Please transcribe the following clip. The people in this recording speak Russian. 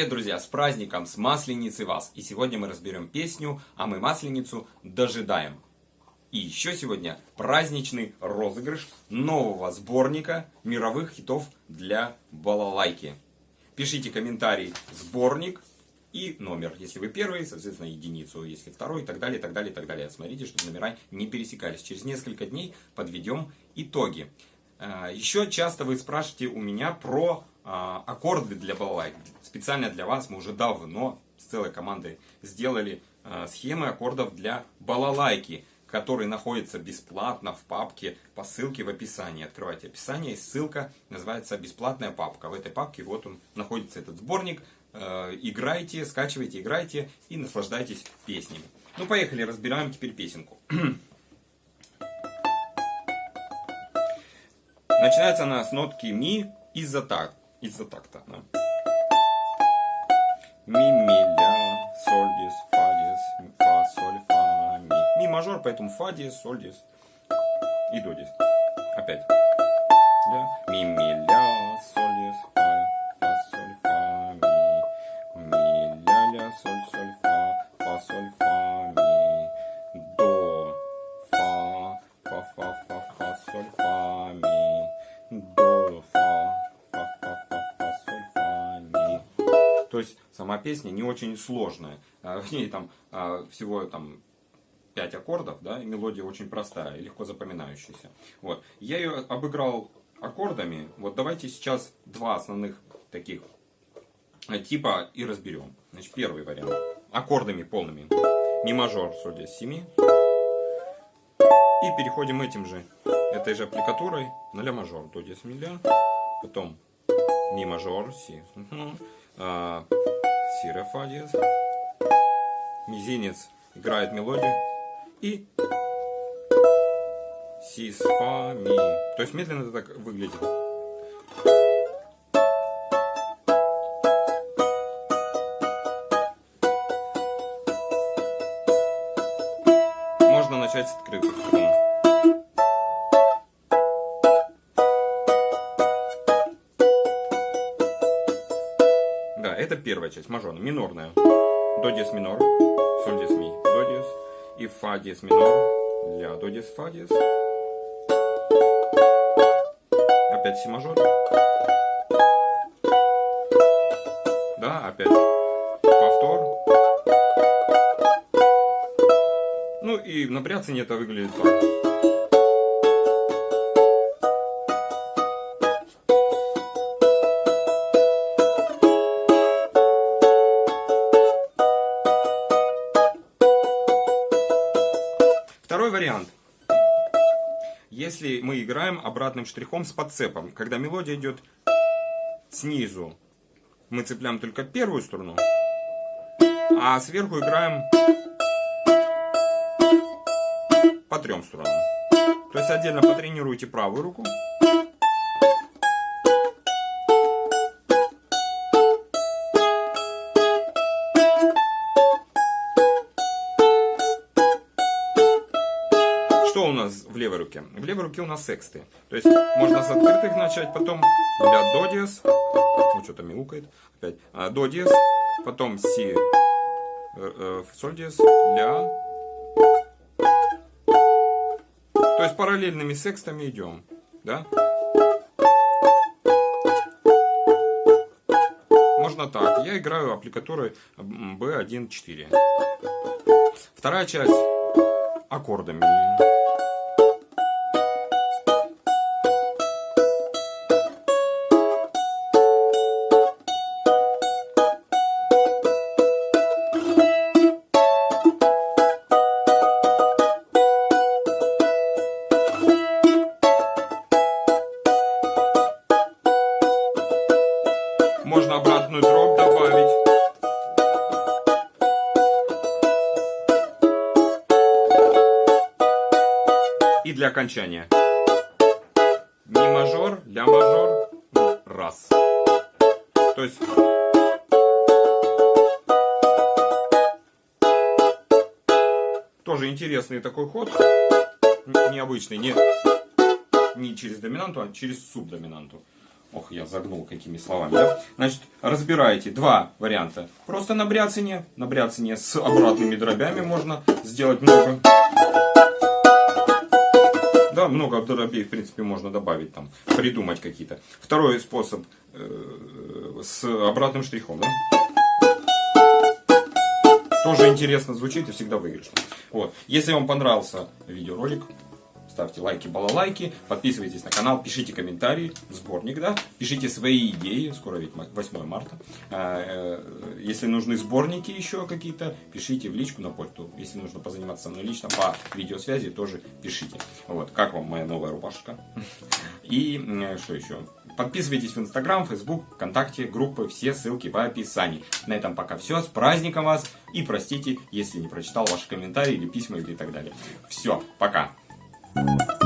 Привет, друзья! С праздником, с Масленицей вас! И сегодня мы разберем песню «А мы Масленицу дожидаем». И еще сегодня праздничный розыгрыш нового сборника мировых хитов для балалайки. Пишите комментарий «Сборник» и номер. Если вы первый, соответственно, единицу. Если второй, и так далее, и так далее, и так далее. Смотрите, чтобы номера не пересекались. Через несколько дней подведем итоги. А, еще часто вы спрашиваете у меня про аккорды для балалайк. Специально для вас мы уже давно с целой командой сделали а, схемы аккордов для балалайки, которые находятся бесплатно в папке по ссылке в описании. Открывайте описание, и ссылка называется «Бесплатная папка». В этой папке вот он находится этот сборник. А, играйте, скачивайте, играйте и наслаждайтесь песнями. Ну, поехали, разбираем теперь песенку. Начинается она с нотки ми из-за так из-за такта. Да. Ми, ми, ля, соль, дис, фа, дис, фа, соль, фа, ми. Ми мажор, поэтому фа, дис, соль, дис и до дис. Опять. Ля, ми, ми, ля, соль, дис, фа, фа, соль, фа, ми. Ми, ля, ля, соль, соль, фа, фа, соль, фа, ми. До, фа, фа, фа, фа, фа, соль, есть сама песня не очень сложная. А, в ней там а, всего там 5 аккордов, да, и мелодия очень простая и легко запоминающаяся. Вот. Я ее обыграл аккордами. Вот давайте сейчас два основных таких а, типа и разберем. Значит, первый вариант. Аккордами полными. Ми мажор, соль здесь 7. И переходим этим же, этой же аппликатурой на ля мажор. До здесь ми ля. Потом ми мажор, си. Угу а, ре, фа диез. Мизинец играет мелодию. И си, с, фа, ми. То есть медленно это так выглядит. Можно начать с открытых струн. Это первая часть, мажорная, минорная. До диез минор, соль диез ми, до диез. И фа диез минор, ля, до диез, фа диез. Опять си мажор. Да, опять повтор. Ну и на бряцане это выглядит так. Вариант. Если мы играем обратным штрихом с подцепом, когда мелодия идет снизу, мы цепляем только первую струну, а сверху играем по трем струнам. То есть отдельно потренируйте правую руку, в левой руке? В левой руке у нас сексты. То есть можно с открытых начать, потом ля до диез. Ну что-то мяукает. Опять. А, до диез, потом си, э, э, соль диез, ля. То есть параллельными секстами идем. Да? Можно так. Я играю аппликатурой B1-4. Вторая часть аккордами. Окончания. Ми мажор, ля мажор, раз. То есть... Тоже интересный такой ход. Необычный. Не, не через доминанту, а через субдоминанту. Ох, я загнул какими словами, да? Значит, разбираете два варианта. Просто на бряцание, на бряцание с обратными дробями можно сделать много. Да, много дробей, в принципе, можно добавить там, придумать какие-то. Второй способ э, с обратным штрихом, да? Тоже интересно звучит и всегда выигрыш. Вот. Если вам понравился видеоролик, ставьте лайки, балалайки, подписывайтесь на канал, пишите комментарии, сборник, да, пишите свои идеи, скоро ведь 8 марта. А, э, если нужны сборники еще какие-то, пишите в личку на почту. Если нужно позаниматься со мной лично по видеосвязи, тоже пишите. Вот, как вам моя новая рубашка? И что еще? Подписывайтесь в Инстаграм, Фейсбук, ВКонтакте, группы, все ссылки в описании. На этом пока все. С праздником вас. И простите, если не прочитал ваши комментарии или письма или так далее. Все, пока. You.